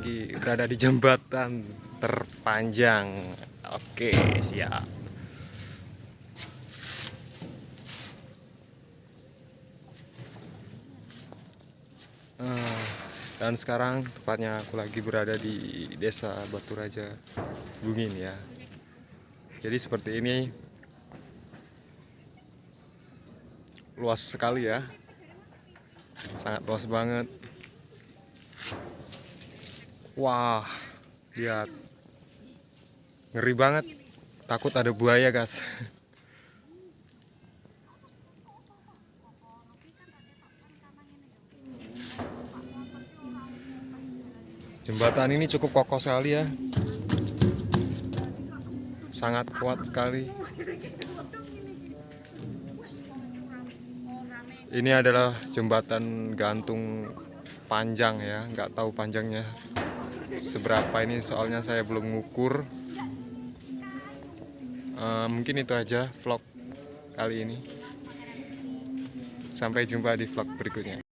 lagi berada di jembatan terpanjang. Oke, siap. Eh, dan sekarang tepatnya aku lagi berada di desa Batu Raja Bungin ya. Jadi seperti ini luas sekali ya. Sangat luas banget. Wah, lihat. Ngeri banget. Takut ada buaya, guys. Jembatan ini cukup kokoh sekali ya. Sangat kuat sekali. Ini adalah jembatan gantung panjang ya, nggak tahu panjangnya seberapa ini soalnya saya belum ngukur. Eh, mungkin itu aja vlog kali ini. Sampai jumpa di vlog berikutnya.